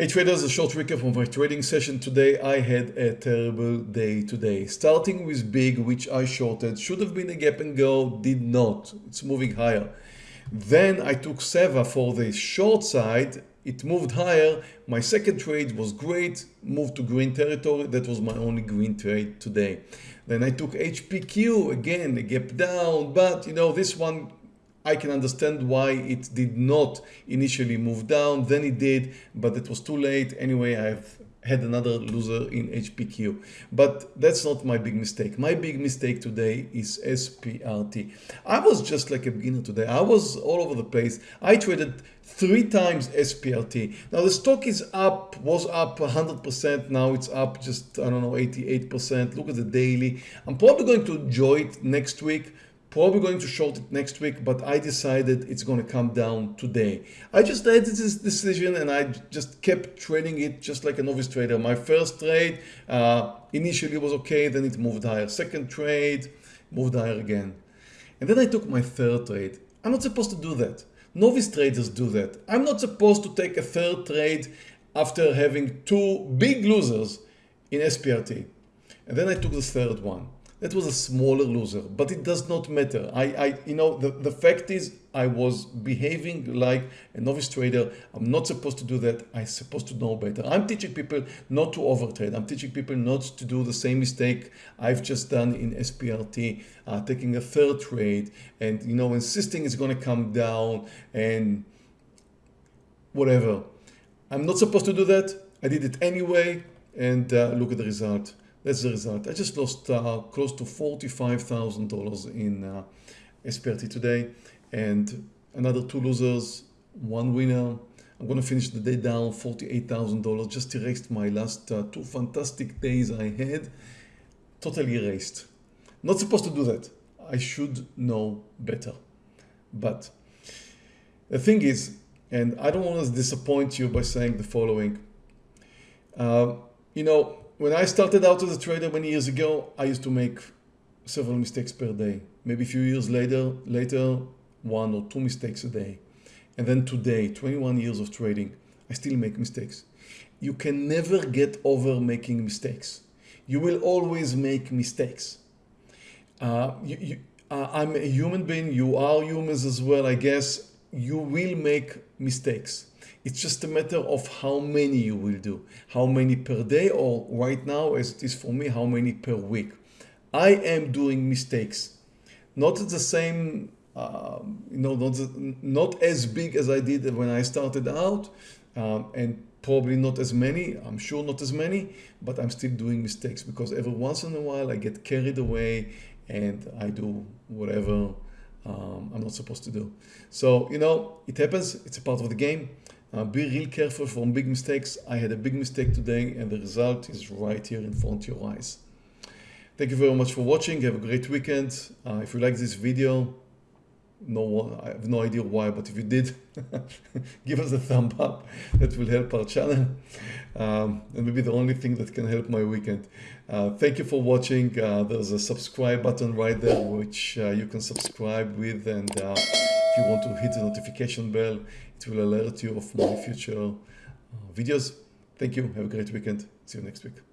Hey traders, a short recap of my trading session today. I had a terrible day today. Starting with big, which I shorted, should have been a gap and go, did not. It's moving higher. Then I took Seva for the short side. It moved higher. My second trade was great, moved to green territory. That was my only green trade today. Then I took HPQ again, a gap down, but you know, this one I can understand why it did not initially move down, then it did, but it was too late. Anyway, I've had another loser in HPQ. But that's not my big mistake. My big mistake today is SPRT. I was just like a beginner today. I was all over the place. I traded three times SPRT. Now the stock is up, was up 100%. Now it's up just, I don't know, 88%. Look at the daily. I'm probably going to enjoy it next week probably going to short it next week, but I decided it's going to come down today. I just made this decision and I just kept trading it just like a novice trader. My first trade uh, initially was okay, then it moved higher. Second trade moved higher again. And then I took my third trade. I'm not supposed to do that. Novice traders do that. I'm not supposed to take a third trade after having two big losers in SPRT. And then I took the third one. That was a smaller loser, but it does not matter. I, I you know, the, the fact is I was behaving like a novice trader. I'm not supposed to do that. I'm supposed to know better. I'm teaching people not to overtrade. I'm teaching people not to do the same mistake I've just done in SPRT, uh, taking a third trade and, you know, insisting it's going to come down and whatever. I'm not supposed to do that. I did it anyway. And uh, look at the result. That's the result. I just lost uh, close to $45,000 in uh, SPRT today and another two losers, one winner. I'm going to finish the day down $48,000. Just erased my last uh, two fantastic days I had. Totally erased. Not supposed to do that. I should know better. But the thing is, and I don't want to disappoint you by saying the following. Uh, you know, when I started out as a trader many years ago, I used to make several mistakes per day. Maybe a few years later, later, one or two mistakes a day. And then today, 21 years of trading, I still make mistakes. You can never get over making mistakes. You will always make mistakes. Uh, you, you, uh, I'm a human being, you are humans as well, I guess. You will make mistakes. It's just a matter of how many you will do, how many per day or right now as it is for me, how many per week. I am doing mistakes, not the same, um, you know, not, not as big as I did when I started out um, and probably not as many, I'm sure not as many, but I'm still doing mistakes because every once in a while I get carried away and I do whatever um, I'm not supposed to do. So, you know, it happens, it's a part of the game. Uh, be real careful from big mistakes. I had a big mistake today and the result is right here in front of your eyes. Thank you very much for watching. Have a great weekend. Uh, if you like this video, no, one, I have no idea why, but if you did, give us a thumb up. That will help our channel. Um, and maybe the only thing that can help my weekend. Uh, thank you for watching. Uh, there's a subscribe button right there, which uh, you can subscribe with. And uh, if you want to hit the notification bell, it will alert you of my future uh, videos. Thank you. Have a great weekend. See you next week.